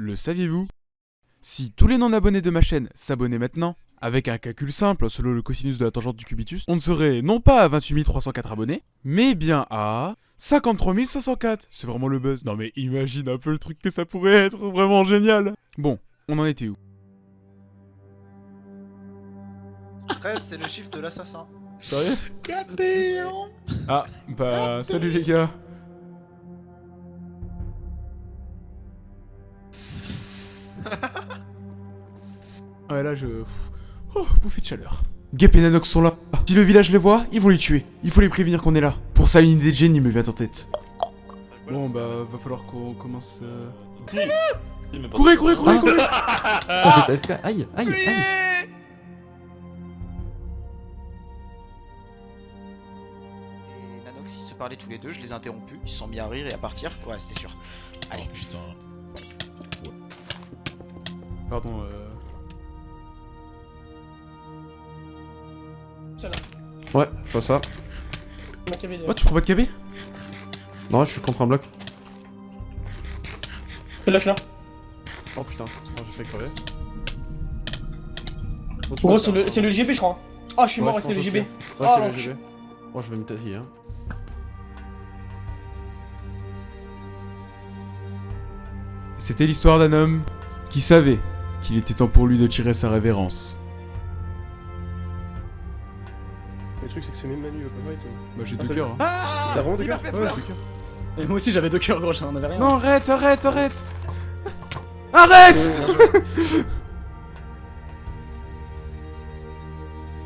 Le saviez-vous? Si tous les non-abonnés de ma chaîne s'abonnaient maintenant, avec un calcul simple selon le cosinus de la tangente du cubitus, on ne serait non pas à 28 304 abonnés, mais bien à 53 504. C'est vraiment le buzz. Non mais imagine un peu le truc que ça pourrait être, vraiment génial. Bon, on en était où? 13, c'est le chiffre de l'assassin. Sérieux? Ah, bah salut les gars. Ouais là je... Oh, bouffée de chaleur. Gap et Nanox sont là. Si le village les voit, ils vont les tuer. Il faut les prévenir qu'on est là. Pour ça, une idée de génie me vient en tête. Bon bah, va falloir qu'on commence... euh, Courez, courez, courez, courez Ah, j'ai pas FK. Aïe, aïe, aïe. Et Nanox, ils se parlaient tous les deux, je les ai interrompus, ils se sont mis à rire et à partir. Ouais, c'était sûr. Allez. Oh putain. Pardon, euh... Ouais, je vois ça. Oh, tu prends pas de KB Non, je suis contre un bloc. Lâche là. Oh putain, oh, j'ai fait crever. Gros, c'est le, c'est le je crois. Ah, je suis mort, Ouais, c'était je le GB. Ouais, Ah, c'est le GB. Oh, je vais me tasser, hein. C'était l'histoire d'un homme qui savait qu'il était temps pour lui de tirer sa révérence. Le truc c'est que c'est même Manu, pas vrai toi. Bah j'ai Ah, deux cœurs. hein. T'as vraiment des il m'a gars fait Ouais, deux cœurs. Et moi aussi j'avais deux cœurs gros, j'en avais rien. Non, arrête, arrête, arrête Arrête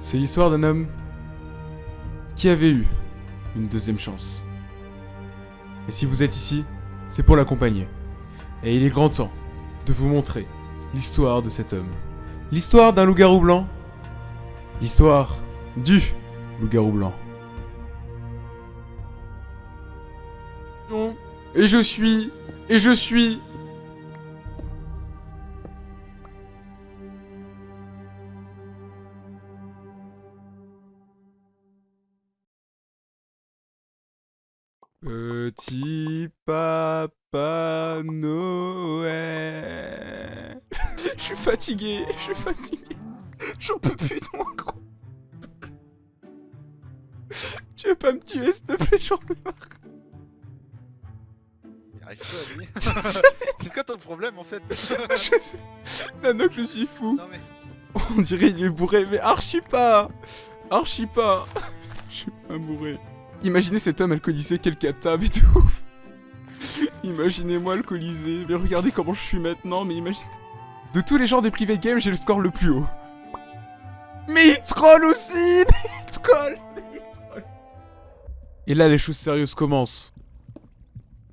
C'est l'histoire d'un homme qui avait eu une deuxième chance. Et si vous êtes ici, c'est pour l'accompagner. Et il est grand temps de vous montrer l'histoire de cet homme. L'histoire d'un loup-garou blanc. L'histoire du Et je suis... Et je suis... Petit papa Noël. Je suis fatigué, je suis fatigué. J'en peux plus de moi. Tu veux pas me tuer, s'il te plaît, j'en ai marre. C'est quoi ton problème en fait? Nanoc, je suis fou. Non mais. On dirait il est bourré, mais archi pas Archi pas Je suis pas bourré. Imaginez cet homme alcoolisé, quel cata, mais de ouf Imaginez-moi alcoolisé, mais regardez comment je suis maintenant, mais imaginez... De tous les genres des private games, j'ai le score le plus haut. Mais il troll aussi Mais il troll. Et là, les choses sérieuses commencent.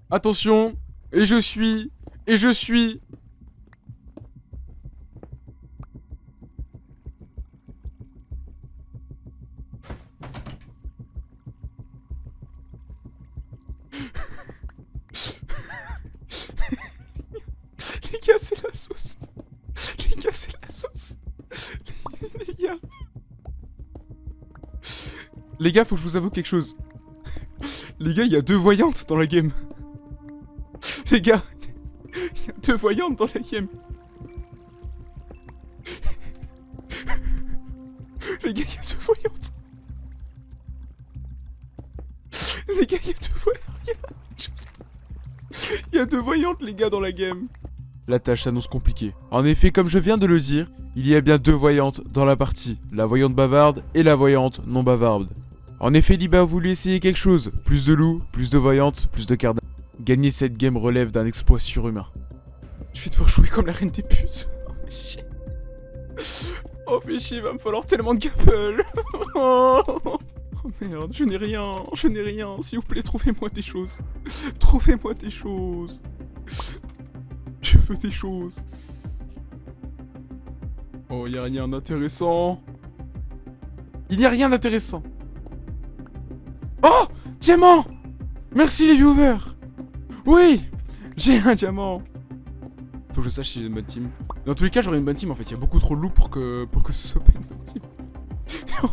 Attention Et je suis... Et je suis... Les gars, c'est la sauce. Les gars, c'est la sauce. Les gars. Les gars, faut que je vous avoue quelque chose. Les gars, il y a deux voyantes dans la game. Les gars, il y a deux voyantes dans la game. Les gars, il y a deux voyantes. Les gars, il y a deux voyantes. Il y a deux voyantes, les gars, dans la game. La tâche s'annonce compliquée. En effet, comme je viens de le dire, il y a bien deux voyantes dans la partie. La voyante bavarde et la voyante non bavarde. En effet, Liba a voulu essayer quelque chose. Plus de loups, plus de voyantes, plus de cardas. Gagner cette game relève d'un exploit surhumain. Je vais devoir jouer comme la reine des putes. Oh, mais chier. Oh, fais chier, va me falloir tellement de gapple. Oh. Merde, je n'ai rien, je n'ai rien. S'il vous plaît, trouvez-moi des choses. Trouvez-moi des choses. Je veux des choses. Oh, y a rien d'intéressant. Il n'y a rien d'intéressant. Oh Diamant. Merci les viewers. Oui J'ai un diamant. Faut que je sache si j'ai une bonne team. Dans tous les cas, j'aurai une bonne team en fait. Il y a beaucoup trop de loups pour que, pour que ce soit pas une bonne team.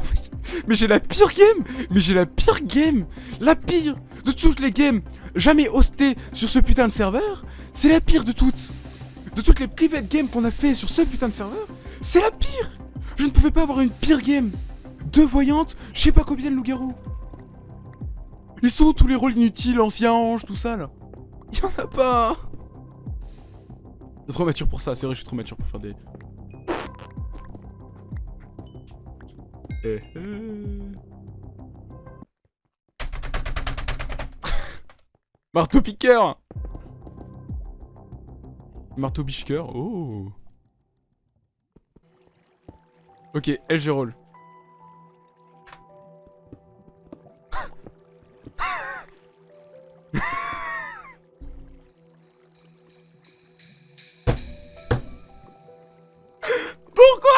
Mais j'ai la pire game. Mais j'ai la pire game. La pire de toutes les games jamais hostées sur ce putain de serveur C'est la pire de toutes. De toutes les private games qu'on a fait sur ce putain de serveur, c'est la pire. Je ne pouvais pas avoir une pire game. Deux voyantes, je sais pas combien de loups-garous Ils sont où tous les rôles inutiles, anciens anges, tout ça là Il y en a pas Je suis trop mature pour ça, c'est vrai, je suis trop mature pour faire des... Eh, eh. Marteau piqueur Marteau bichqueur, oh Ok, LG roll. Pourquoi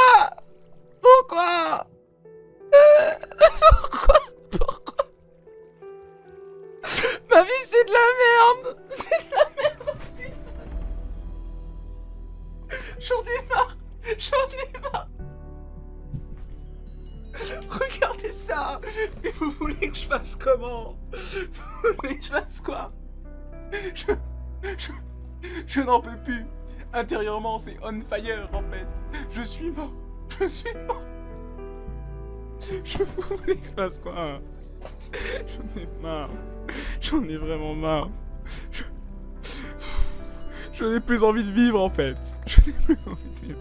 C'est on fire en fait. Je suis mort. Je suis mort. Je vous je fasse quoi. J'en ai marre. J'en ai vraiment marre. Je... Je n'ai plus envie de vivre en fait. Je n'ai plus envie de vivre.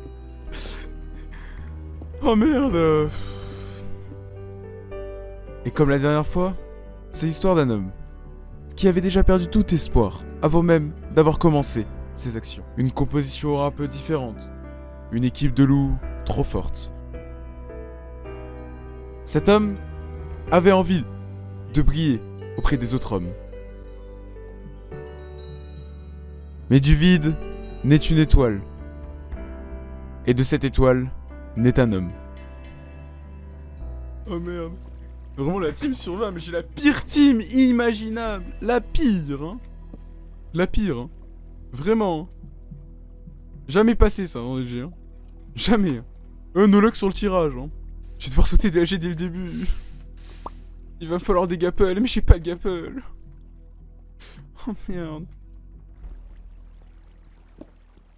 Oh merde. Et comme la dernière fois, c'est l'histoire d'un homme qui avait déjà perdu tout espoir avant même d'avoir commencé ses actions. Une composition un peu différente. Une équipe de loups trop forte. Cet homme avait envie de briller auprès des autres hommes. Mais du vide naît une étoile. Et de cette étoile naît un homme. Oh merde. Vraiment la team sur 20, mais j'ai la pire team imaginable. La pire, hein. La pire, hein. Vraiment. hein. Jamais passé ça dans LG, hein. Jamais. hein. Un no luck sur le tirage, hein. Je vais devoir sauter des AG dès le début. Il va me falloir des gapples, mais j'ai pas de gapples. Oh merde.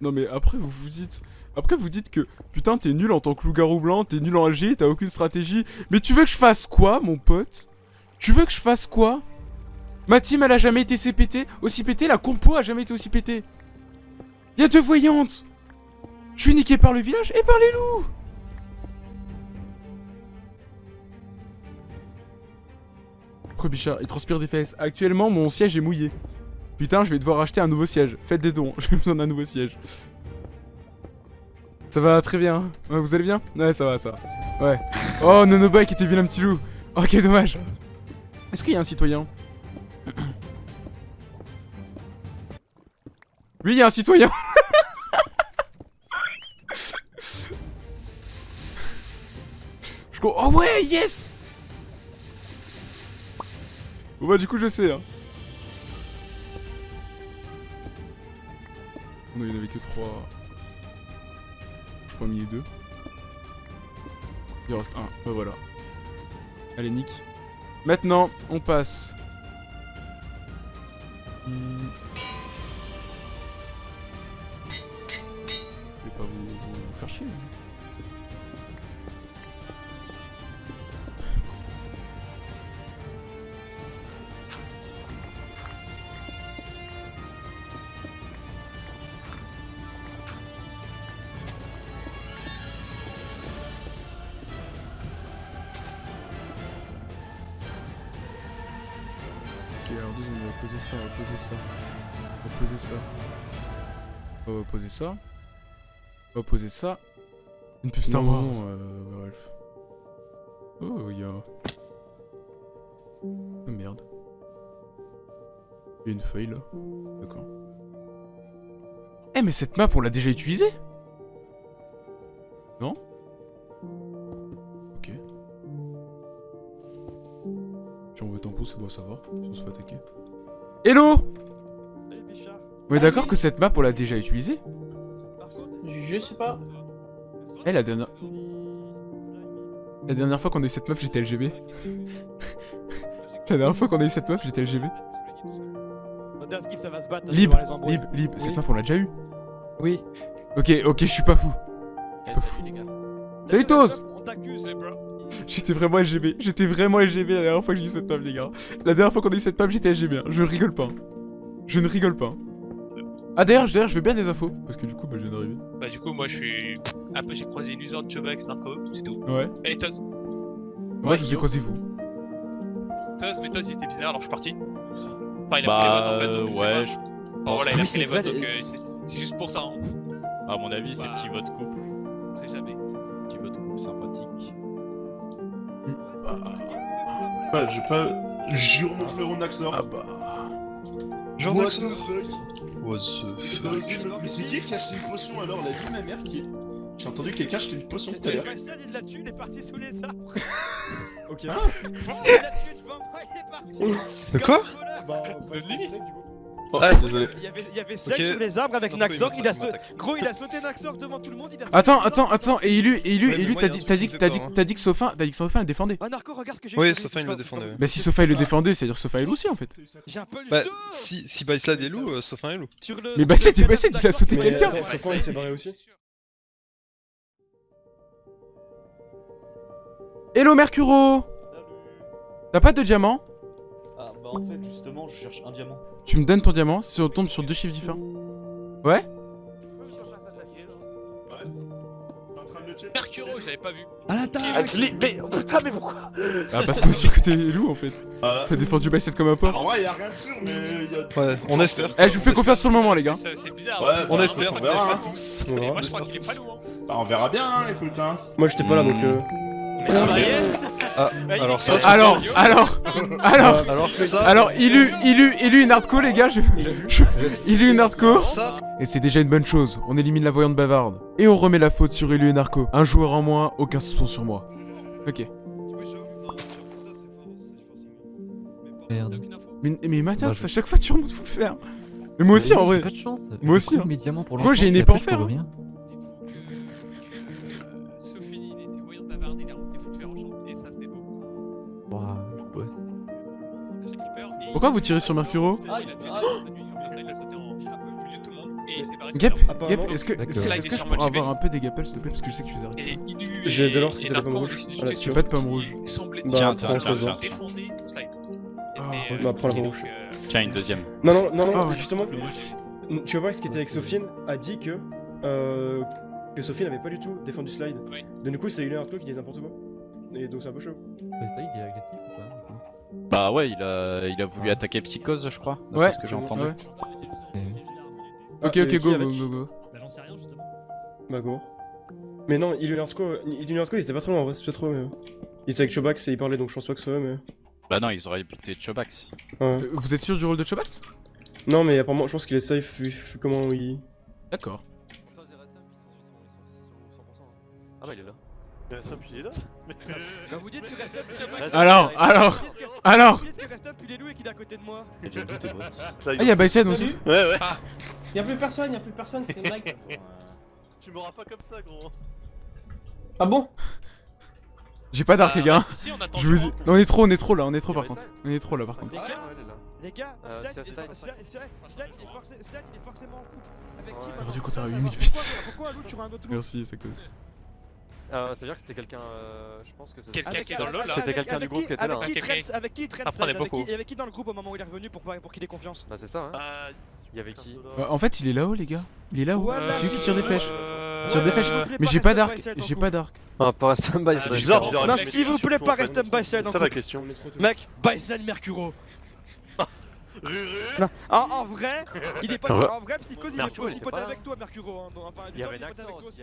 Non mais après vous vous dites... Après vous dites que putain t'es nul en tant que loup-garou blanc, t'es nul en LG, t'as aucune stratégie. Mais tu veux que je fasse quoi mon pote? Tu veux que je fasse quoi? Ma team elle a jamais été CPT, aussi pété, la compo a jamais été aussi pété. Y'a deux voyantes Je suis niqué par le village et par les loups Bichard, il transpire des fesses. Actuellement mon siège est mouillé. Putain, je vais devoir acheter un nouveau siège. Faites des dons, j'ai besoin d'un nouveau siège. Ça va très bien. Vous allez bien? Ouais, ça va, ça va. Ouais. Oh, Nonobike était bien un petit loup. Oh, quel dommage. Est-ce qu'il y a un citoyen? Oui, il y a un citoyen. Je Oh ouais, yes! Bon bah du coup je sais hein. Non il y en avait que 3 Je crois mis les deux. Il en reste un, bah voilà. Allez nick. Maintenant on passe. Hmm. Je vais pas vous, vous- vous faire chier hein. On va poser ça, on va poser ça. On va poser ça. On va poser ça. On va poser ça. Une pub Star Non, Wars. c'est- euh, Ralph. Oh, il y a... Oh merde. Il y a une feuille là. D'accord. Eh mais cette map on l'a déjà utilisée? Non? Ok. J'envoie tampon, ça doit savoir si on se fait attaquer. Hello? On est d'accord que cette map on l'a déjà utilisée? Je sais pas. Eh la dernière... La dernière fois qu'on a eu cette map j'étais LGB. la dernière fois qu'on a eu cette map j'étais LGB. Skip, ça va se battre. Lib, devant les embrouilles. Lib, Lib, cette map on l'a déjà eu. Oui. Ok, ok, je suis pas fou. Eh, salut les gars. Salut Tos On t'accuse, les bro. J'étais vraiment LGB, j'étais vraiment LGB la dernière fois que j'ai eu cette map les gars. La dernière fois qu'on a eu cette map j'étais LGB, je rigole pas. Je ne rigole pas. Ah d'ailleurs, je veux bien des infos, parce que du coup bah, je viens d'arriver. Bah du coup moi je suis un peu j'ai croisé une usure de Chobax Narco, c'est tout. Ouais. Et Toz, Moi je vous ai croisé vous. Toz, mais Toz il était bizarre alors je suis parti. Enfin il a Bah, pris les votes en fait donc je sais ouais, pas. je Bon voilà il a pris c'est les votes vrai, donc euh, c'est- juste pour ça hein. à mon avis, c'est Bah. petit vote couple. On sait jamais. Petit vote couple sympathique. Ouais, j'ai pas. Jure mon frérot Naxor. Ah bah. Genre Naxor What the fuck Mais c'est qui qui a acheté une potion alors? La vie ma mère qui. J'ai entendu quelqu'un acheter une potion tout à l'heure. il l'a tué, il est parti sous les arbres. Ok. Il l'a tué devant moi, il est parti. De quoi? Bah, du coup. Ah, désolé. Il y avait, il y avait Seth Ok. sous les arbres avec Non, Naxor, il il a sauté. Gros, il a sauté Naxor devant tout le monde, il a Attends, attends, attends, et Élu, et Élu, Ouais, moi, t'as dit, t'as dit, t'as dit, peur, t'as dit que Sophin, t'as dit que Sophin le défendait. Ah, Narco, regarde ce que j'ai Oui, il le défendait. Bah si Sophin il le défendait, c'est-à-dire que Sophin il aussi en fait. J'ai un peu le Bah, si, si Baislad est loup, euh, Sophin est loup. Mais bah bah cadavre c'est, il a sauté quelqu'un. Sophin il s'est barré aussi. Hello Mercuro T'as pas de diamant? Bah en fait justement je cherche un diamant. Tu me donnes ton diamant si on tombe sur deux chiffres différents. Ouais Mercuro je l'avais pas vu. À la table Ah, je l'ai- mais oh, putain mais pourquoi Ah parce qu'on est sûr que t'es loup en fait. Ah, T'as défendu Bicep comme un porc. en vrai, y'a rien de sûr, mais y'a. Ouais, on espère. Eh je vous fais confiance sur le moment les gars. C'est bizarre. Ouais, hein. on espère, On on verra. hein. tous. On Et verra. moi je crois qu'il est pas lourd. hein. Bah, on verra bien, hein, écoute, hein. Moi j'étais pas là donc. euh, Ah, alors ça, Alors, alors, alors, Alors ça. alors, Ilu, Ilu, Ilu une hardcore les gars, je, je- Ilu une hardcore. Et c'est déjà une bonne chose, on élimine la voyante bavarde. Et on remet la faute sur Ilu et Narco. Un joueur en moins, aucun soupçon sur moi. Ok. Merde. Mais, mais Bah, Matax, je- à chaque fois tu remontes, faut le faire. Mais moi aussi en vrai. J'ai pas de chance. Moi aussi, hein. pour Gros, j'ai une épée en fer, hein. Pourquoi vous tirez sur Mercuro Il a tué Naxor de nuit, en fait, il a sauté en milieu de tout le monde et il s'est barré sur Gap, est-ce que, je pourrais avoir un peu des gapels s'il te plaît Parce que je sais que tu les arrêtes. J'ai de l'or si t'as la pomme Narco, rouge. ils se- Voilà, ils J'ai pas de pomme rouge. semblaient Bah, prends slide. Ah, euh, bah, prends la pomme rouge. euh, Tiens une deuxième. Non, non, non, non, Ah justement, tu vas voir ce qui était avec Sophine a dit que. Euh, que Sophie n'avait pas du tout défendu Slide. Oui. Donc, du coup, c'est une heure toi qui dit n'importe quoi. Et donc, c'est un peu chaud. Mais ça, il est agressif ou pas? Bah ouais, il a, il a voulu attaquer Psychose, je crois. Ouais. ce que j'ai entendu. Ouais. Ok, Ah, ok, et go, go, avec go, go. Bah j'en sais rien justement. Bah, go. Mais non, il Hardcore, il il était pas trop loin en vrai, c'est pas trop. Mais... Il était avec Chobax et il parlait donc je pense pas que ce soit eux, mais. Bah non, ils auraient buté Chobax. Ouais. Euh, Vous êtes sûr du rôle de Chobax? Non, mais apparemment, je pense qu'il est safe vu comment il. D'accord. Ah bah il est là. il est là. Bah vous dites que Restum Alors, alors, alors Vous dites que Restum il est loup et qu'il est à côté de moi. Ah, y'a Bicep aussi Ouais, ouais. Y'a plus personne, y'a plus personne, c'était une blague. Tu m'auras pas comme ça, gros. Ah bon? J'ai pas d'arc, les gars. on attend Je vous du dis. vent. On est trop, on est trop là, on est trop par contre. On est trop là par contre. Les gars, les gars, Euh, Slide, c'est il est Slide. for- Slide, Slide, Slide, il est forcé- Slide, il est forcément en couple. Avec qui Ouais. maintenant Du coup, t'auras Ça, 8 000 pourquoi- bits. Pourquoi un loup tuerait un autre loup? Merci, ça cause. Euh, ça veut dire que c'était quelqu'un. euh, je pense que c'est. Quelqu'un Avec- qui est dans le LoL, là. avec- C'était quelqu'un du groupe qui- qui était là. Avec qui traîne, ok. avec qui Apprenez Slide, avec qui, avec qui dans le groupe au moment où il est revenu pour, pour qu'il ait confiance Bah, c'est ça, hein. Euh, Il y avait qui Euh, en fait, il est là-haut, les gars. Il est là-haut. Voilà. C'est lui qui tire des flèches. euh, Il tire des flèches. s'il vous plaît, Mais j'ai pas d'arc. Side, J'ai pas d'arc. Ah, pas Restum by Ah, pardon. Non, s'il vous plaît, pas Restum by Side en couple. question. Mec, Bison Mercuro. Non, en, en vrai, il est pas. En vrai, Psychose, il il aussi là. avec toi, Mercuro. hein, donc, Enfin, Il y avait toi aussi,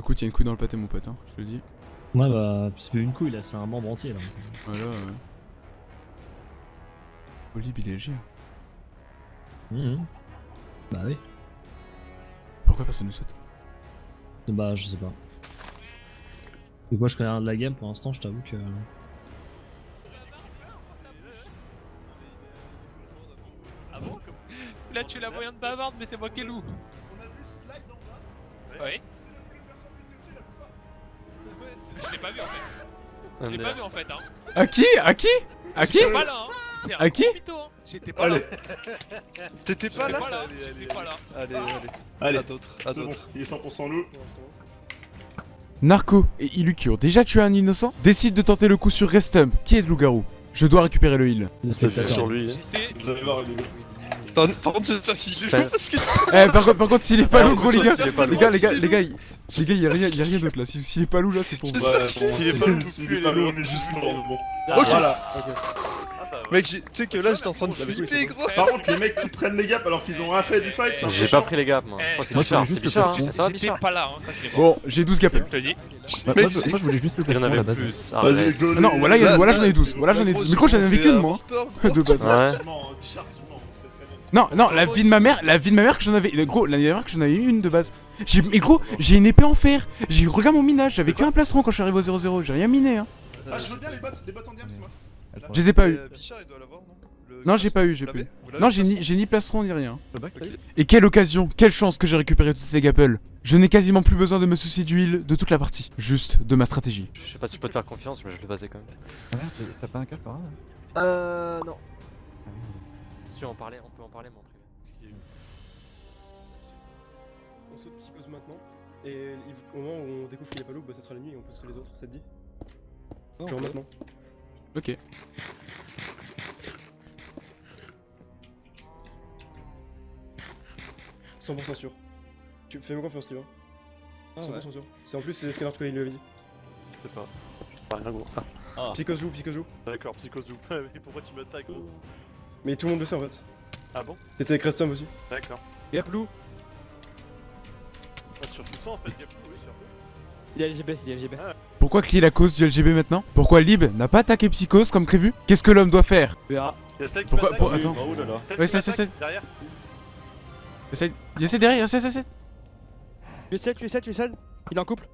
Écoute, il y a une couille dans le pâté, mon pote, hein, je te le dis. Ouais bah c'est pas une couille là, c'est un membre entier là. Voilà. ouais. Oli BDLG. Mhm. Bah oui. Pourquoi personne ne saute? Bah je sais pas. Donc moi je connais rien de la game pour l'instant, je t'avoue que. Ah bon Là tu es la voyante bavarde, mais c'est moi qui est loup. On a vu Slide en bas. Ouais. Je l'ai pas vu en fait. Je l'ai pas vu en fait, hein. À qui? À qui? À qui? J'étais pas là, hein. À qui? hein. J'étais pas là. T'étais pas J'étais là J'étais pas là. Allez, allez. Allez, À d'autres, à bon, il est 100% loup. Narco et qui ont déjà tué un innocent? Décident de tenter le coup sur Restump, qui est le loup-garou? Je dois récupérer le heal. Spectateur. lui. J'étais. Vous allez voir, lui. Par par contre, j'espère qu'il est parce que Eh, par contre, par contre, s'il est pas Ah, loup, gros, les ça, gars, les gars, les gars, les gars, il- les gars, y a rien, y a rien d'autre là. Si- S'il est pas loup là, c'est pour vous. Ouais, bon, S'il est pas loup, s'il est pas loup, on est juste mort, bon. Ok. Voilà. Mec, j'ai- tu sais que là, j'étais en train de flipper, gros. Par contre, les mecs qui prennent les gaps alors qu'ils ont rien fait du fight, peu J'ai pas les gaps, moi. Je crois que c'est Moi, Bichard, c'est Bichard. Ça va, Bichard pas là, hein, Bon, j'ai 12 gappels. Je te dis. Moi, Mec, je- voulais juste le Il y en avait placement, la base. Vas-y, Ah non, voilà, j'en ai 12. Voilà, j'en ai Gros, 12. Mais gros, j'en avais qu'une, un moi. De base. Ouais. Non, non, la vie de ma mère, la vie de ma mère que j'en avais. Gros, l'année dernière que j'en avais une de base. J'ai, mais gros, j'ai une épée en fer. J'ai, regarde mon minage, j'avais qu'un plastron quand je suis arrivé au 0-0. J'ai rien miné, hein. Ah, je veux bien les bottes, des bottes en diams, moi. Je les ai pas eu. Euh, non? J'ai pas eu, j'ai pas eu. Non, j'ai de ni, j'ai ni plastron ni rien. Et quelle occasion, quelle chance que j'ai récupéré toutes ces gapples. Je n'ai quasiment plus besoin de me soucier du heal de toute la partie. Juste de ma stratégie. Je sais pas si je peux te faire confiance, mais je le basais quand même. Ah merde, t'as- pas un casque par là Euh. Non. Ah. Si tu veux en parler, en privé. On saute psychose maintenant. Et au moment où on découvre qu'il est pas loup, bah ça sera la nuit et on peut sauter les autres, ça te dit? Genre maintenant. Ok. « 100% sûr. Tu fais-moi confiance, Liva. Ah 100% sûr. C'est en plus, c'est ce qu'Alert il lui avait dit. Je sais pas. Je sais pas rien gros. Ah, psychose joue. d'accord, Psychozou. Mais pourquoi tu m'attaques gros? Mais tout le monde le sait en fait. Ah bon T'étais avec Restum aussi. D'accord. Gap loup. Ah, surtout ça en fait, Gapou, oui, surtout. Il y a LGB, il y a LGB. Pourquoi crier la cause du LGB maintenant? Pourquoi Lib n'a pas attaqué Psychose comme prévu? Qu'est-ce que l'homme doit faire? Y'a Stell qui Pourquoi- pour- attends. Oh là là. Stell Ouais, qui ça, ça, m'attaque, Derrière. Essaye. Essaye derrière, essaye, essaye. Tu es 7, tu es 7, tu es 7. Il est en couple.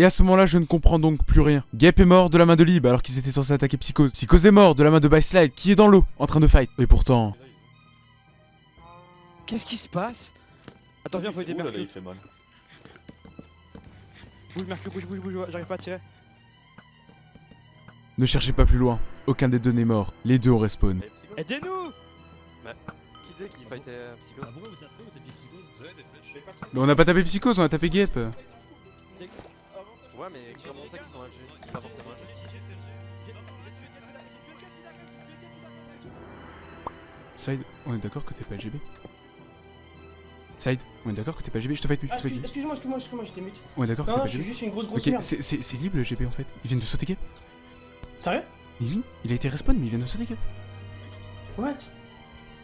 Et à ce moment-là, je ne comprends donc plus rien. Gap est mort de la main de Lib alors qu'ils étaient censés attaquer Psychose. Psychose est mort de la main de Byslide qui est dans l'eau en train de fight. Et pourtant. Qu'est-ce qui se passe? Attends, viens, faut aider Mercure. il fait mal. Bouge, Mercure, bouge, bouge, bouge, j'arrive pas à tirer. Ne cherchez pas plus loin. Aucun des deux n'est mort. Les deux ont respawn. Et Psychose Aidez-nous Qui c'est qui fightait euh, Psychose? Ah, pourquoi vous tapez, vous tapez psychose Vous avez des flèches Mais on n'a pas tapé Psychose, on a tapé Gap. Ouais, mais comment on sait qu'ils sont LG Ils sont pas forcément LG. Side, on est d'accord que t'es pas LGB Side, on est d'accord que t'es pas LGB Je te fight plus, je te fight excuse- plus. excuse-moi, excuse-moi, excuse-moi, j'étais mute. On est d'accord que Non, t'es non, pas je suis LGB juste une grosse grosse Ok, c'est c'est- c'est libre le GP en fait. Ils viennent de sauter Gap. Sérieux? Mais oui, il a été respawn, mais ils viennent de sauter Gap. What?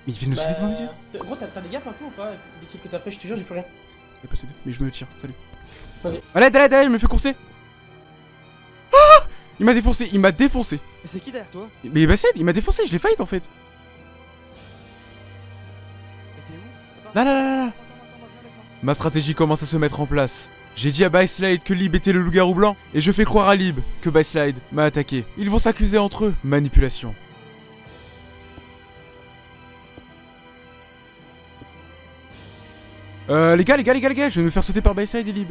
Mais ils viennent de sauter devant mes yeux. Bah, Gros, t'as des gaps un peu ou pas? L'équipe que t'as fait, je te jure, j'ai plus rien. Il a passé deux, mais je me tire, salut. Allez, allez, allez, il me fait courser. Ah Il m'a défoncé, il m'a défoncé. Mais c'est qui derrière toi? Mais Bassed, il m'a défoncé, je l'ai fight en fait. Là, là, là, là. Ma stratégie commence à se mettre en place. J'ai dit à Byslide que Lib était le loup-garou blanc, et je fais croire à Lib que Byslide m'a attaqué. Ils vont s'accuser entre eux. Manipulation. Euh, les gars, les gars, les gars, les gars, je vais me faire sauter par Byslide et Lib.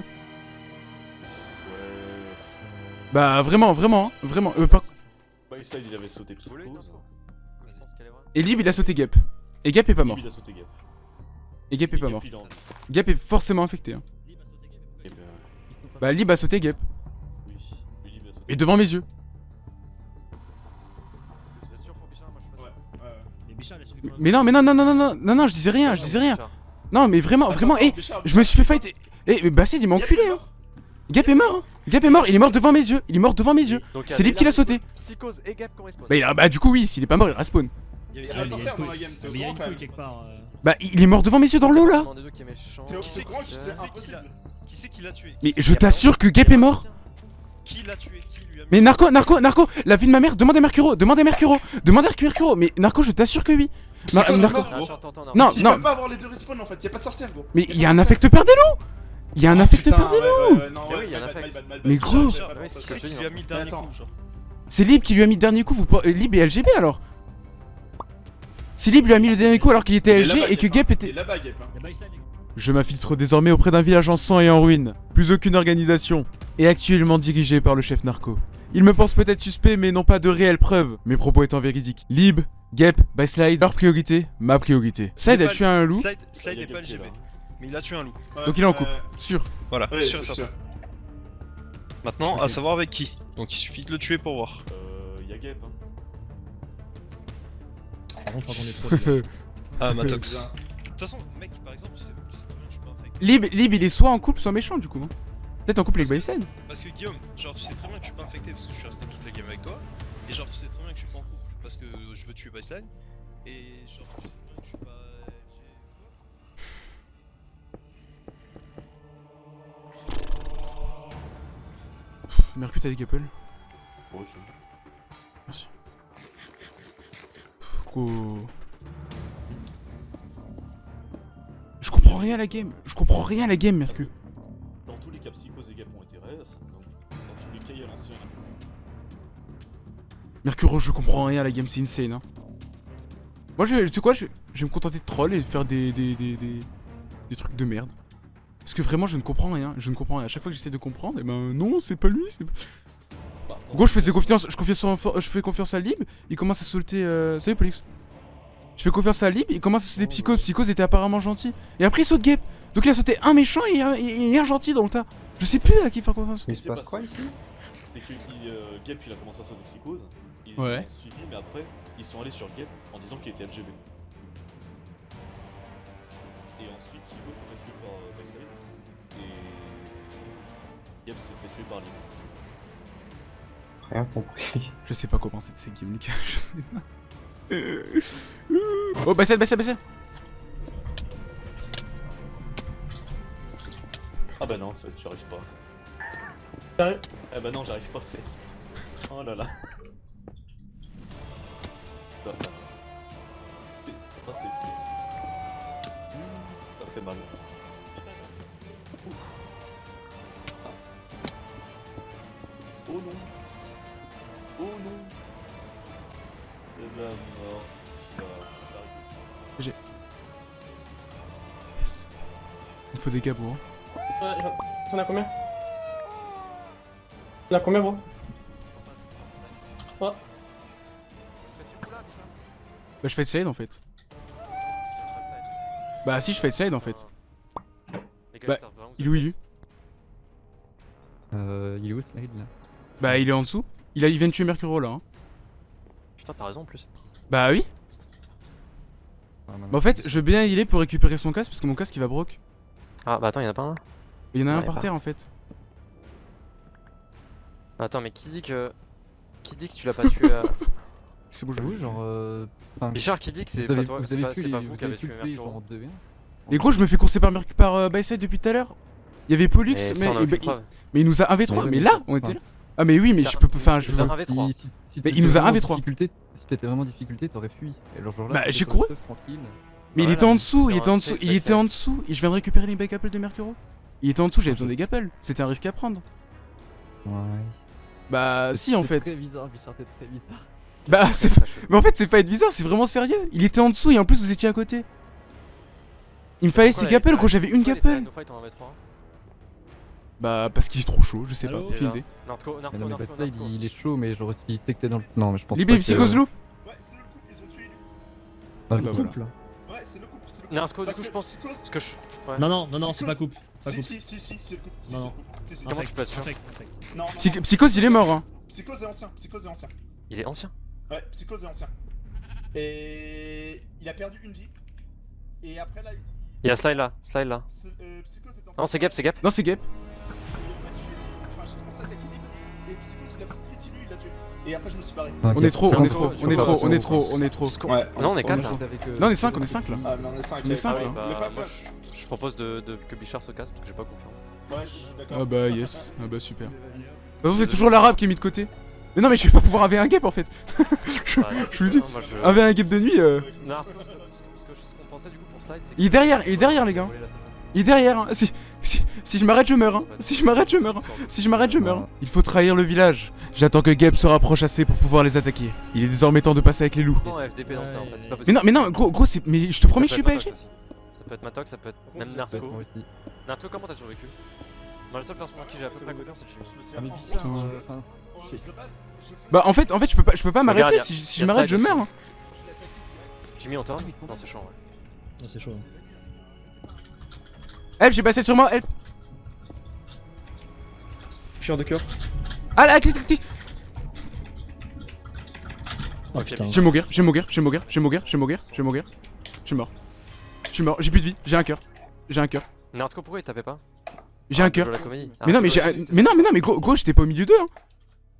Bah, vraiment, vraiment, hein, vraiment. Euh, par- il avait sauté vraie. Et Lib, il a sauté Gap. Et Gap est pas mort. Et Gap est pas mort. Gap est forcément infecté. Hein. Eh ben, Bah, Lib a sauté Gap. oui. Oui, il a sauté. Et devant mes yeux. Vous êtes sûr pour Bichard Moi je suis pas Ouais, sûr. ouais. Mais non, mais non, non, non, non, non, non, non, je disais rien, je disais rien. Non, mais vraiment, Attends, vraiment, attends, eh, je me suis fait fight. Eh, mais Bassed, il m'a Gap enculé, est hein. mort. Gap est mort, hein. Gap est mort, il est mort devant mes yeux. Il est mort devant mes yeux. C'est Lib qui l'a sauté. Psychose et Gap qui ont respawn. Bah, il a- bah, du coup, oui, s'il est pas mort, il respawn. Il y a pas de sorcière dans la game, quand même. euh. Bah, il est mort devant mes yeux dans l'eau là. Qui impossible. Qui c'est qui l'a tué Mais je t'assure que Gap est mort. Qui l'a tué Mais Narco, Narco, Narco, la vie de ma mère, demande à Mercuro, demande à Mercuro, demande à Mercuro. Mais Narco, je t'assure que oui. Non, Il non, peut pas avoir les deux respawns en fait, y'a pas de sorcière gros. mais il y a un affect père des loups. Il y a un Ah, affect père des loups. non, Mais oui, il un affect. gros. c'est Lib qui lui a mis le dernier coup. Vous... Lib et LGB alors? Si Lib lui a mis le dernier coup alors qu'il était LG et que Gap Il était. là-bas, Gap. hein. Il. Je m'infiltre désormais auprès d'un village en sang et en ruine. Plus aucune organisation. Et actuellement dirigé par le chef narco. Ils me pensent peut-être suspect, mais n'ont pas de réelles preuves. Mes propos étant véridiques. Lib, Gep, by Slide, leur priorité, ma priorité. Slide a tué un loup, Slide, Slide est pas LGB. Mais il a tué un loup. donc il est en couple. Sûr. Voilà, Ouais, sûr. Maintenant, à savoir avec qui. Donc il suffit de le tuer pour voir. Euh. Y'a Gap, hein. Par contre, je crois qu'on est trop. Ah, Matox. De toute façon, mec, par exemple, tu sais, tu sais très bien que je suis pas infect. Lib, Lib, il est soit en couple, soit méchant du coup. hein. Peut-être en couple avec Bison. Parce que Guillaume, genre, tu sais très bien que je suis pas infecté parce que je suis resté toute la game avec toi. Et genre, tu sais très bien que je suis pas en couple parce que je veux tuer Baseline. Et genre, tu sais bien que je suis pas. Mercure, t'as des Gapple Ouais, tu vois. Merci. Gros. Je comprends rien à la game. Je comprends rien à la game, Mercure. Dans tous les cas, Psychose et Gap ont été res. Donc, dans tous les cas, il y a l'ancien. Mercure, je comprends rien à la game, c'est insane. Hein. Moi, je, tu sais quoi, je, je vais me contenter de troll et de faire des, des, des, des, des trucs de merde. Parce que vraiment, je ne comprends rien. Je ne comprends rien. À chaque fois que j'essaie de comprendre, et ben non, c'est pas lui. c'est pas- Bah, En gros, je faisais confiance, je, confiais sur- je fais confiance à Lib, il commence à sauter. Euh... Salut, Polix. Je fais confiance à Lib, il commence à sauter Psychose. Psychose était apparemment gentil. Et après, il saute Gap. Donc, il a sauté un méchant et un, et- un gentil dans le tas. Je sais plus à qui faire confiance. Il se passe quoi ici C'est que il, euh, Gap il a commencé à sauter Psychose. Ils Ouais. ont suivi, mais après, ils sont allés sur Gap en disant qu'il était LGB. Et ensuite, Psychose s'est fait tuer par euh, Baseline. Et. Gap s'est fait tuer par Lynn. Rien compris. Je sais pas comment c'est de ces games, Lucas. Je sais pas. Oh, Bassel, Bassel, Bassel. Ah bah non, en fait, j'y arrive pas. Sérieux? Ah bah non, j'arrive pas en fait. Oh là là. Ça, ça. Ça, c'est- Ça fait mal. Ah. Oh non. Oh non. C'est la mort. J'ai. Yes. Il me faut des gars, bro. Ouais, j'en- T'en as combien? T'en as combien, bro? Oh. Bah, je fais slide en fait. Bah, si, je fais slide en fait. Bah, il est où il est Euh, il est où Slide là? Bah, il est en dessous. Il, a, il vient de tuer Mercuro là. Hein. Putain, t'as raison en plus. Bah, oui. Ah, Bah, en fait, je veux bien y aller pour récupérer son casque parce que mon casque il va broke. Ah, bah attends, y'en a pas un? Il y en a un par terre en fait. Attends, mais qui dit que. Qui dit que tu l'as pas tué à. C'est bon, je Oui, genre. Euh... enfin, qui dit que c'est pas avez- toi, vous c'est avez pas, vous vous qui avez tué le payer, Mercuro. genre en 2v1. Et gros, je me fais courser par, Merc- par euh, Byside depuis tout à l'heure. Il y avait Pollux, mais, a mais- mais il nous a 1v3. Ouais, Mais mais là, on était là. Ah, mais oui, mais je peux pas. Enfin, je Ils ont veux. un V3. Si, si, si Mais il t'étais nous a vraiment en 1v3. difficulté- Si t'étais vraiment en difficulté, t'aurais fui. Bah, j'ai couru. Mais il était en dessous, il était en dessous, il était en dessous, et je viens de récupérer les back apples de Mercuro. Il était en dessous, j'avais besoin des gapples. C'était un risque à prendre. Ouais. Bah, si, en C'est fait. très bizarre, Bichard, t'es très bizarre. Bah, c'est pas- Mais en fait, c'est pas être bizarre, c'est vraiment sérieux. Il était en dessous et en plus, vous étiez à côté. Il me fallait ces gapples, gros, j'avais une gapple. Bah, parce qu'il est trop chaud, je sais pas, Allô aucune idée. Narco, Narco, Narco, il est chaud, mais genre s'il sait que t'es dans le. Non, mais je pense Libé, Psychose Loup Ouais, c'est le couple, ils ont tué. Ah, bah. Couple là. Ouais, c'est le couple, c'est le couple. Narco, du coup, je pense. Psychose- Parce que je. Ouais. Non, non, non, non, c'est pas couple. Pas Si, couple. si, si, si, c'est le couple. Si, Non, c'est non. Comment tu peux être sûr. Psychose, il est mort, hein. Psychose est ancien, Psychose est ancien. Il est ancien? Ouais, Psychose est ancien. Et il a perdu une vie. Et après là, il... Il y a Slide là, Slide là. euh, Psychose est en Non, c'est Gap, c'est Gap. Non, c'est Gap. Et Psychose, il a il l'a tué. Et après, je me suis barré. On est trop, on est trop, on est trop, on est trop, on est trop. Ouais, Non, on est on 4 est là. euh, Non, on est cinq, on est cinq, là. Ah, mais on est 5. On est cinq, là. Bah, je, propose de, de- que Bichard se casse parce que j'ai pas confiance. Ouais, je suis d'accord. Ah bah, yes. Ah bah, super. De toute façon, c'est toujours l'arabe qui est mis de côté. Mais non, mais je vais pas pouvoir avoir un gap en fait. je, le dis. non, je- un gap de nuit, euh, Non, ce que- ce que- ce que- ce qu'on pensait du coup pour Slide, c'est que- il est derrière, il est derrière, les gars. Il est derrière. hein. Si, si, si je m'arrête, je meurs. hein. Si je m'arrête, je meurs. hein. Si je m'arrête, je meurs. Il faut trahir le village. J'attends que Gap se rapproche assez pour pouvoir les attaquer. Il est désormais temps de passer avec les loups. Non, FDP dans le tas en fait, c'est pas Mais non, mais non, gros, gros, c'est. Mais je te promets, je suis pas aussi. Ça peut être Matox, ça peut être même Narco. Narco, comment t'as survécu Moi, la seule personne en qui j'ai à peu près confiance, c'est Jimmy. Ah, Bah en fait, en fait, je peux pas, je peux pas m'arrêter. Si, je m'arrête, je meurs. hein. direct. Jimmy, on tord Non, c'est chaud, ouais. Ah, c'est chaud. Help, j'ai passé sur moi. Help. Je suis de cœur. Ah là, clic, clic, clic. Oh putain. Je vais mourir, je vais mourir, je vais mourir, je vais mourir, je vais mourir, je vais mourir. Je suis mort. Je suis mort, j'ai plus de vie, j'ai un cœur. J'ai un cœur. Nerdco, pourquoi il tapait pas J'ai Ah, un joues cœur. Ah, Mais non, tu mais j'ai. Mais non, mais non, mais gros, gros j'étais pas au milieu d'eux. Hein.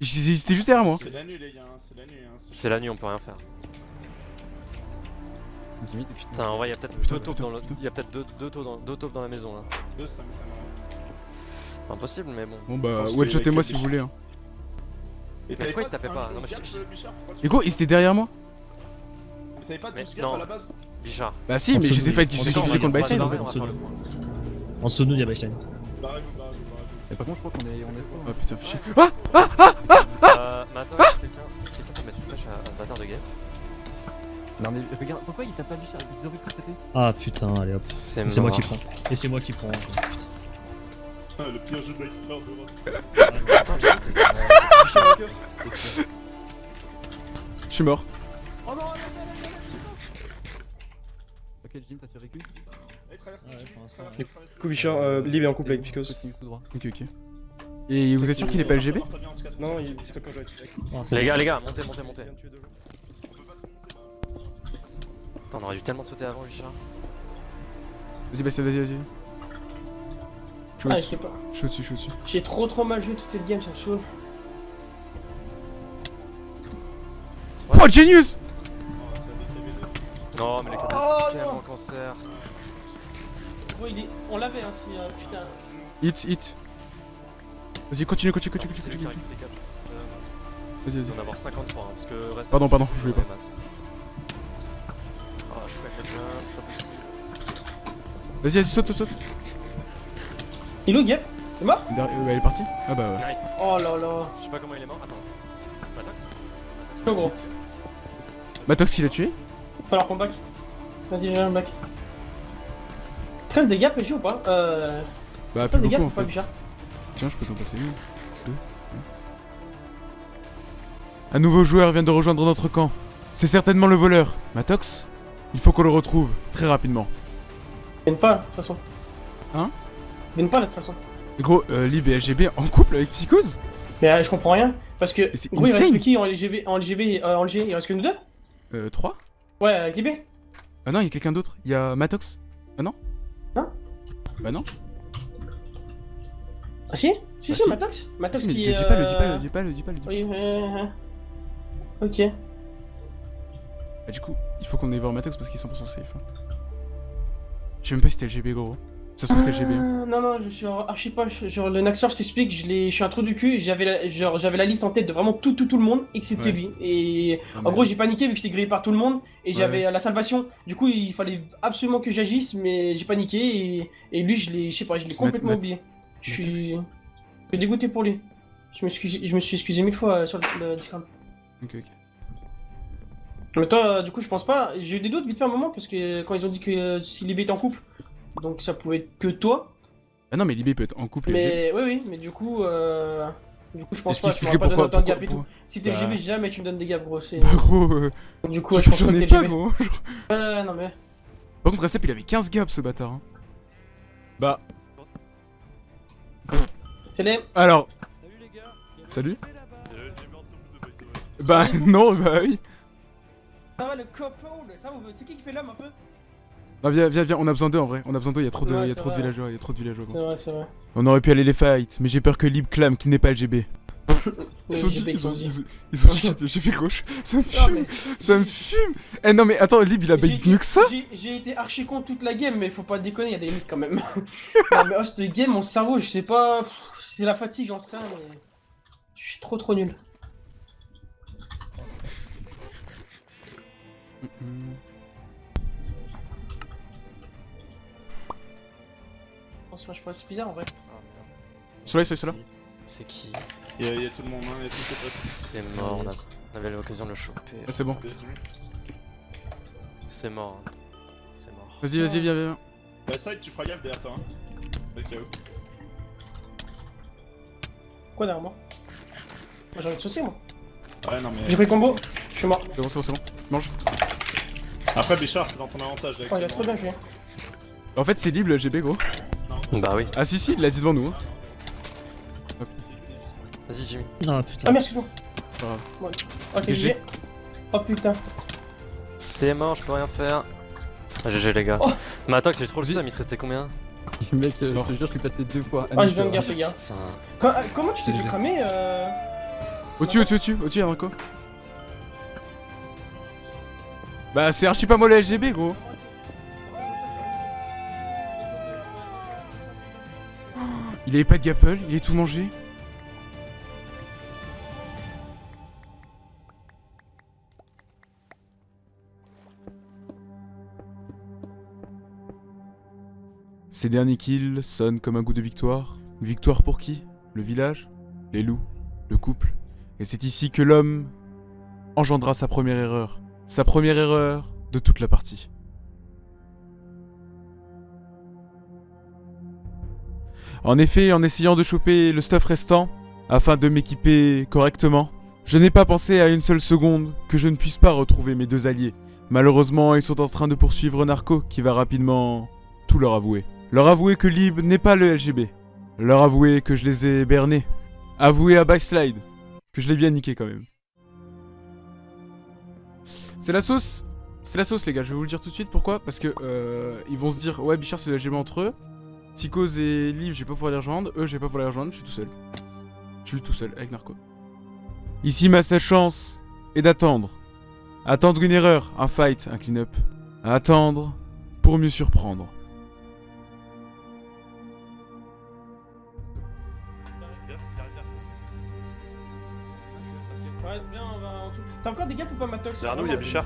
Étaient juste derrière moi. C'est la nuit, les gars, hein, c'est la nuit. Hein, C'est la nuit, on peut rien faire. Putain, en vrai, y'a peut-être deux taupes dans le... peut-être deux, deux, taupes dans... deux taupes dans la maison là. Deux, ça m'étonnerait. Impossible, mais bon. Bon bah, one-shotez-moi les si vous voulez. Hein. Mais pourquoi il tapait pas Non, mais je je- Mais gros, ils étaient derrière moi. Mais t'avais pas Mais 12 gaps non. à la base Bichard. Bah si, mais je les ai fait dessous de faisaient lui. contre Baseline. en on va dessous faire de le lui. point. En dessous de nous, il y a baseline. Barrez-vous. Et par contre, je crois qu'on est, on est faux. Oh putain, fais chier. Ah Ah Ah Euh, mais attends, quelqu'un quelqu'un peut mettre une flèche à ce bâtard de guêpe Non, mais regarde, pourquoi il tape pas Bichard Ils auraient pu taper. Ah putain, allez hop. C'est C'est moi qui prends. Et c'est moi qui prends. Putain. Ah, le pire jeu d'acteur. Attends, Je suis de cœur. Je suis mort. Oh non, Ok, Jim, t'as survécu? Allez, traverse, Ouais, Jimmy, pour l'instant. traverse, traverse. Du coup, Bichard, euh, Lib est en couple avec Picos. Ok, ok. Et vous êtes sûr qu'il est pas LGB. Non, il c'est quand je. Ah, Les gars, les gars, montez, montez, montez. Gens. On peut pas te monter. Putain, on aurait dû tellement sauter avant, Bichard. Vas-y, vas-y, vas-y. Je suis Ah, au-dessus, je sais pas. je suis au-dessus, je suis au-dessus. J'ai trop trop mal joué toute cette game, ça me saoule. Oh, Genius Oh. Non, mais les Oh, c'est non. tellement cancer. Gros, il est... on l'avait, hein, si, euh, putain. Hit, hit. Vas-y, continue, continue, continue, C'est continue, continue. c'est- Vas-y, vas-y. doit en avoir 53, hein, parce que reste. Pardon, pardon, je voulais pas. Oh, je fais jump, c'est pas possible. Vas-y, vas-y, saute, saute, saute. Il est où, Gap Il est mort? Derrière- euh, Elle est partie? Ah bah ouais. Nice. Oh là là. Je sais pas comment il est mort. Attends. Matox? Go, gros. Matox, il a tué? Falloir qu'on back. Vas-y, viens, back. 13 dégâts, PJ ou pas Euh. Bah, 13 plus dégâts beaucoup en pas, Tiens, je peux t'en passer une. Deux. Un nouveau joueur vient de rejoindre notre camp. C'est certainement le voleur. Matox Il faut qu'on le retrouve, très rapidement. Viens pas, de toute façon. Hein Viens pas, de toute façon. Gros, euh, Lib et LGB en couple avec Psychose Mais euh, je comprends rien. Parce que. Gros, il reste qui en LGB En LGB, euh, en LG, il reste que nous deux Euh, 3 Ouais, avec LB Ah non, il y a quelqu'un d'autre. Il y a Matox. Ah Non Bah non. Ah si? Si, Ah, si, si. Matox Matox Si, qui le est. dis pas, le dis pas, euh, le dis pas, le dis pas, le dis pas. Oui, euh, euh, Ok. Bah, du coup, il faut qu'on aille voir Matox parce qu'il est 100% safe. hein. Je sais même pas si c'était LGB, gros. Ça se trouve, hein. Ah, Non, non, je suis archi pas. Genre, le Naxor, je t'explique, je, je suis un trou du cul. J'avais la, genre, la liste en tête de vraiment tout, tout, tout le monde, excepté Ouais. lui. Et Ah, en mais- gros, j'ai paniqué vu que j'étais grillé par tout le monde. Et j'avais ouais. la salvation. Du coup, il fallait absolument que j'agisse, mais j'ai paniqué. Et, et lui, je l'ai, je sais pas, je l'ai complètement Mat- oublié. Je suis. Je dégoûté pour lui. Je me suis, je me suis excusé mille fois euh, sur le, le Discord. Ok, ok. Mais toi, euh, du coup, je pense pas. J'ai eu des doutes vite fait un moment parce que quand ils ont dit que euh, si Libé était en couple, donc ça pouvait être que toi. Ah non, mais Libé peut être en couple et. Mais oui, oui, mais du coup, euh... du coup, je pense Est-ce pas. qu'il Je pourrais expliquait pas donner pourquoi- autant de gap et pourquoi- tout. Si t'es Bah. Jamais tu me donnes des gaps, gros. C'est. Bah, gros, euh, Du coup, ouais, je pense que t'es pas, LGB. gros. Ouais, non mais. Par contre, Restep, il avait 15 gaps ce bâtard. hein. Bah, C'est les. alors. Salut les gars. Salut Euh. Bah, non, bah oui. Ça va le couple Ça, vous- c'est qui qui fait l'homme un peu? Non, viens, viens, viens, on a besoin d'eux en vrai. On a besoin d'eux, il y a trop de, Ouais, il y a c'est trop de vrai. villageois, il y a trop de villageois. C'est vrai, c'est vrai. On aurait pu aller les fight, mais j'ai peur que Lib clame qu'il n'est pas LGB. Ils ont dit, LGB, ils ont, dit. ils ont- ils ont dit que j'ai fait gauche. Ça me fume, ça me fume. Eh non, mais attends, Lib il a bait mieux que ça j'ai- été archi con toute la game, mais faut pas déconner, y a des limites quand même. non, mais oh, cette game, mon cerveau, je sais pas. C'est la fatigue, j'en sais, rien, mais. Je suis trop trop nul. Je pense c'est bizarre en vrai. Sur là, sur là, sur là. C'est qui Il y, a- il y a tout le monde, hein, il y a tous ses potes. C'est mort, on, a... on avait l'occasion de le choper. Ah, c'est bon. Joué. C'est mort. hein. C'est mort. Vas-y, vas-y, viens, viens. Bah, side, tu feras gaffe derrière toi. Hein. Quoi derrière moi? J'ai envie de saucer, moi. Ouais, non, mais. J'ai pris combo, je suis mort. C'est bon, c'est bon, c'est bon. Mange. Après, Bichard, c'est dans ton avantage. Là, Oh, il a trop bien fait. En fait, c'est libre le GB, gros. Bah oui. Ah, si, si, il l'a dit devant nous. hein. Vas-y, Jimmy. Ah putain. Ah, merde, excuse-moi. Pas grave. Ouais. Ok, GG. Oh putain. C'est mort, je peux rien faire. Ah, GG les gars. Oh. Mais attends, que tu trop le seum, il te restait combien? Mec, euh, je te jure, je suis passé deux fois. Ah, je viens de gaffe, les gars. Euh, Comment tu t'es fait cramer euh... Au-dessus, au-dessus, au-dessus, au-dessus, y'a un co. Bah, c'est archi pas moi le LGB, gros. Il avait pas de gapple, il est tout mangé. Ces derniers kills sonnent comme un goût de victoire. Victoire pour qui? Le village? Les loups? Le couple? Et c'est ici que l'homme engendra sa première erreur. Sa première erreur de toute la partie. En effet, en essayant de choper le stuff restant, afin de m'équiper correctement, je n'ai pas pensé à une seule seconde que je ne puisse pas retrouver mes deux alliés. Malheureusement, ils sont en train de poursuivre Narco, qui va rapidement tout leur avouer. Leur avouer que Lib n'est pas le LGB. Leur avouer que je les ai bernés. Avouer à Backslide que je l'ai bien niqué quand même. C'est la sauce C'est la sauce les gars, je vais vous le dire tout de suite, pourquoi Parce que euh, ils vont se dire, ouais Bichard c'est le LGB entre eux, Psychose et Liv je vais pas pouvoir les rejoindre, eux je vais pas pouvoir les rejoindre, je suis tout seul. Je suis tout seul avec Narco. Ici ma seule chance est d'attendre. Attendre une erreur, un fight, un clean-up. Attendre pour mieux surprendre. Ouais, bien, on va en dessous. T'as encore des gars ou pas, Matox nous, il y a Bichard.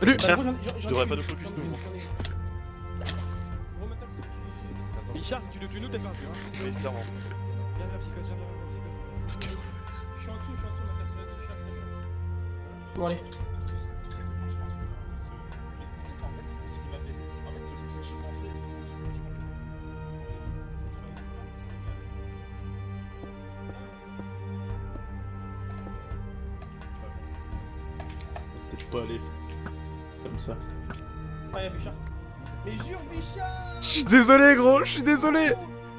Salut Bah, j'en- Je devrais ai pas nous focus, nous. Bichard, si tu le tues nous, t'es perdu. Hein. Oui, clairement. Viens, viens, psychose, viens, viens, viens, psychose. Je suis en dessous, je suis en dessous, Matox, vas-y, je cherche. Bon, allez. Désolé gros, je suis désolé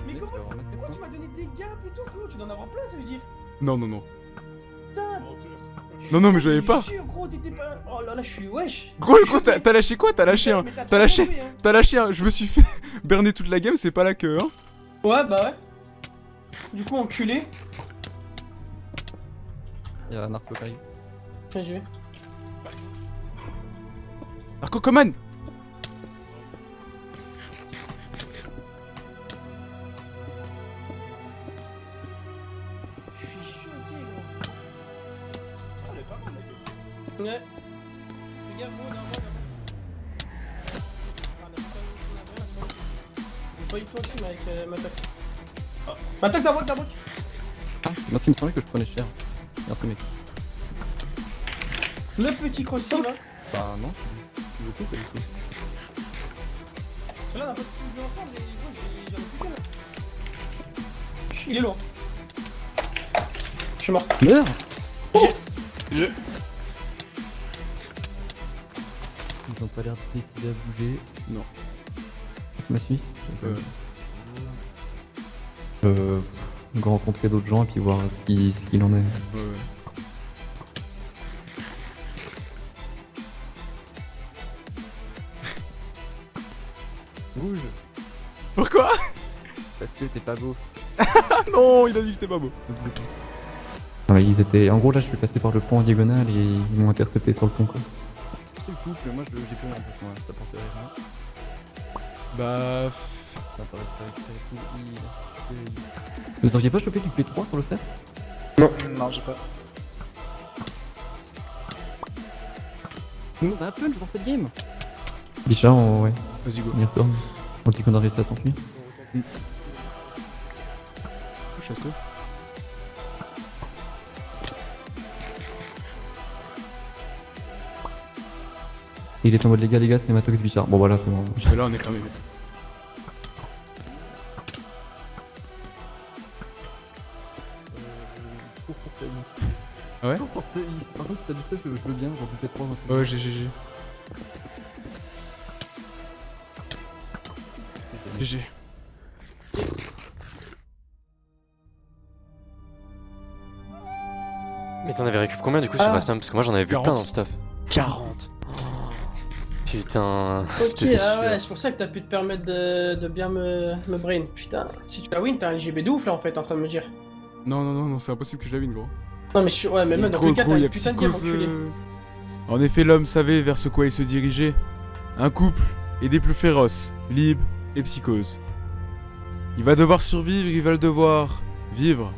Mais comment ça Pourquoi tu m'as donné des gaps et tout, frérot Tu dois en avoir plein, ça veut dire Non, non, non. Non, non, mais je l'avais pas. Gros, pas. Oh là là, je suis wesh Gros, gros, t'as lâché quoi? T'as lâché un. T'as lâché. hein. T'as lâché un. Je me suis fait berner toute la game, c'est pas là que, hein. Ouais, bah ouais. Du coup, enculé. Il y a un narco qui arrive. Tiens, j'y vais. Narco Coman Ouais. Fais gaffe, gros, pas avec euh, ma taxe. Ma taxe, ta boîte Ah, moi, ce qui me semblait que je prenais cher. Merci, mec. Le petit croissant là. Bah, non. Je. Celui-là, on a pas ensemble, et j'en ai plus là. Il est lourd. Je suis mort. Meurs Je... pas l'air décidés à bouger. Non. Tu m'as suivi Euh. Euh. rencontrer d'autres gens et puis voir ce qui- ce qu'il en est. Ouais, ouais. Rouge Pourquoi? Parce que t'es pas beau. Ah non, il a dit que t'es pas beau. Ah, ils étaient. En gros, là, je suis passé par le pont en diagonale et ils m'ont intercepté sur le pont, quoi. Le couple, moi, je- j'ai plus rien en plus, moi. Ça porte rien. Bah. Ça paraît très, très cool. Il- Vous auriez pas chopé du P3 sur le fer? Non, non, j'ai pas. Le monde a un punch dans cette game Bichard, on... ouais. Vas-y, go. On y retourne. On dit qu'on a réussi à s'enfuir. Château. Et il est en mode les gars, les gars, c'est Matox Bichard. Bon, voilà, c'est bon. Mais là, on est cramé. Euh, Ah ouais Par contre, si t'as du stuff, je je veux bien, j'en fais 3 Ouais, GG. GG. GG. Mais t'en avais récupéré combien du coup sur Ah. la slam Parce que moi j'en avais vu 40. plein dans le stuff. 40 Putain, ah sûr. ouais, c'est pour ça que t'as pu te permettre de, de bien me, me brain. Putain, si tu la win, t'as un LGB de ouf là en fait, en train de me dire. Non, non, non, non, c'est impossible que je la win, gros. Non, mais je suis. Ouais, mais même dans les cas, t'as y a une putain de enculé. euh. En effet, l'homme savait vers ce quoi il se dirigeait. Un couple et des plus féroces, Lib et Psychose. Il va devoir survivre, il va le devoir vivre.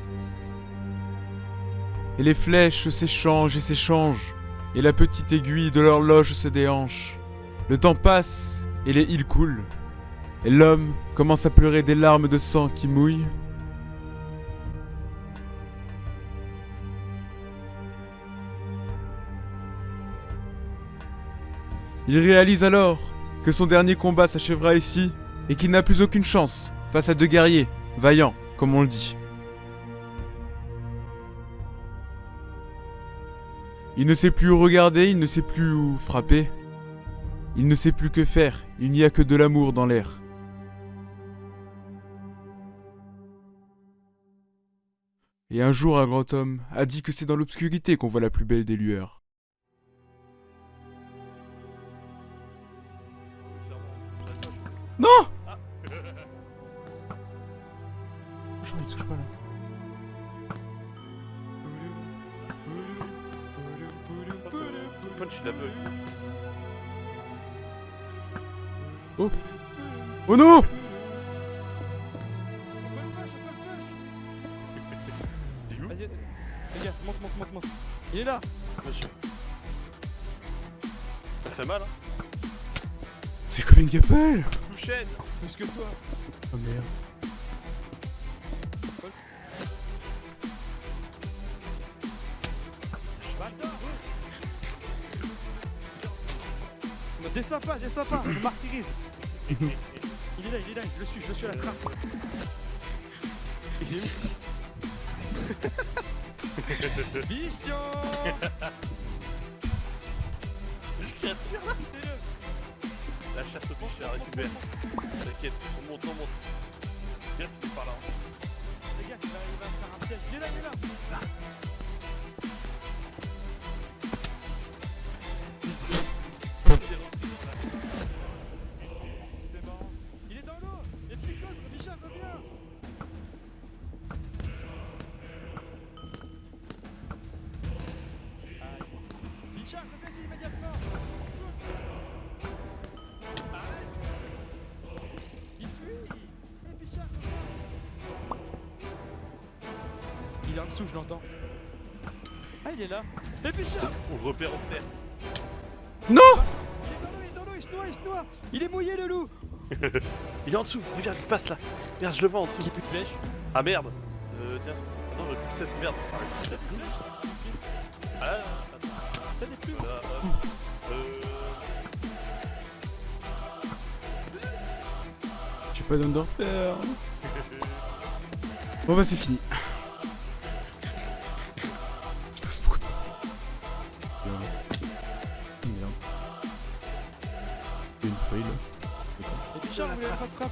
Et les flèches s'échangent et s'échangent. Et la petite aiguille de l'horloge se déhanche. Le temps passe et les îles coulent. Et l'homme commence à pleurer des larmes de sang qui mouillent. Il réalise alors que son dernier combat s'achèvera ici et qu'il n'a plus aucune chance face à deux guerriers, vaillants, comme on le dit. Il ne sait plus où regarder, il ne sait plus où frapper. Il ne sait plus que faire, il n'y a que de l'amour dans l'air. Et un jour, un grand homme a dit que c'est dans l'obscurité qu'on voit la plus belle des lueurs. Non Oh Oh non Vas-y, les gars, monte, monte, monte, monte. Il est là Monsieur. Ça fait mal, hein C'est comme une gapelle Couchette Plus que toi. Oh merde. Descends pas, descends pas, je me martyrise. il est là, il est là, je le suis, je le suis à la trace. Il est où Vision La chasse au je la récupère. T'inquiète, on monte, on monte. Viens, tu par là. Les gars, il va me faire un piège. Il est là, il est là On le repère en fer. Non Il est dans l'eau, il est dans l'eau, il se noie, il se noie Il est mouillé, le loup il est en dessous, regarde, il passe là. Merde, je le vois en dessous. J'ai plus de flèches. Ah merde. Euh, tiens. Ah non, j'ai plus 7, merde. Ah, j'ai plus sept. Ah là. T'as des plumes. Euh. J'ai pas d'underfair. Bon bah c'est fini.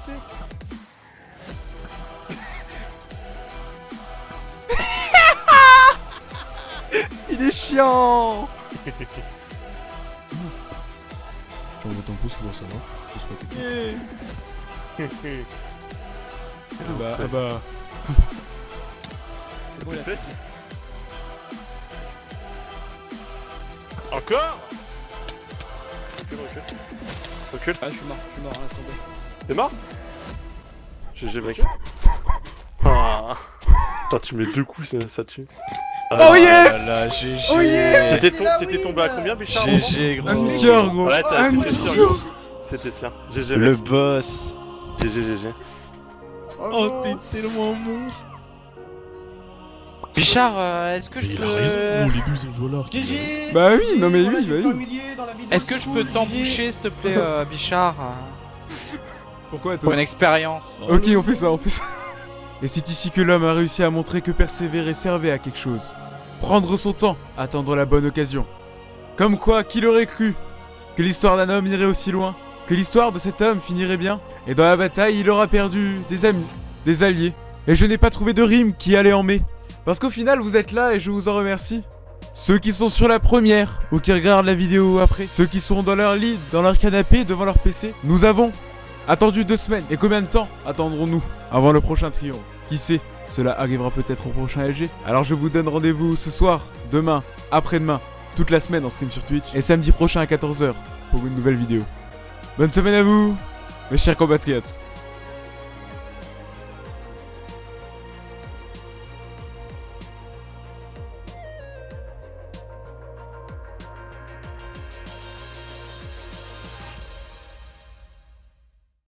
Il est chiant J'envoie ton pouce pour savoir. Je souhaite Ah bah, ah bah. C'est bon, il a Flèche. Encore Recule, recule. Recule. Ah, je suis mort, je suis mort, laisse tomber. T'es mort? GG mec. Ah. Tu mets deux coups, ça, ça tue. Ah, Oh yes Là, GG. Oh yes T'étais tombé à combien, Bichard GG, gros. Un sticker gros Ouais, t'as Un c'était sûr. GG Le boss. GG, GG. Oh, t'es tellement monstre. Bichard, euh, est-ce que je peux. les deux ils ont joué alors. GG Bah oui, non mais oui, j'ai bah oui. Est-ce que je cool, peux t'emboucher, s'il te plaît, euh, Bichard? Pourquoi Pour toi une expérience. Ok, on fait ça, on fait ça. Et c'est ici que l'homme a réussi à montrer que persévérer servait à quelque chose. prendre son temps, attendre la bonne occasion. Comme quoi, qui l'aurait cru? Que l'histoire d'un homme irait aussi loin? Que l'histoire de cet homme finirait bien? Et dans la bataille, il aura perdu des amis, des alliés. Et je n'ai pas trouvé de rime qui allait en mai. Parce qu'au final, vous êtes là et je vous en remercie. Ceux qui sont sur la première ou qui regardent la vidéo après, ceux qui sont dans leur lit, dans leur canapé, devant leur PC, nous avons attendu deux semaines. Et combien de temps attendrons-nous avant le prochain triomphe? Qui sait? Cela arrivera peut-être au prochain LG. Alors je vous donne rendez-vous ce soir, demain, après-demain, toute la semaine en stream sur Twitch et samedi prochain à 14h pour une nouvelle vidéo. Bonne semaine à vous, mes chers compatriotes.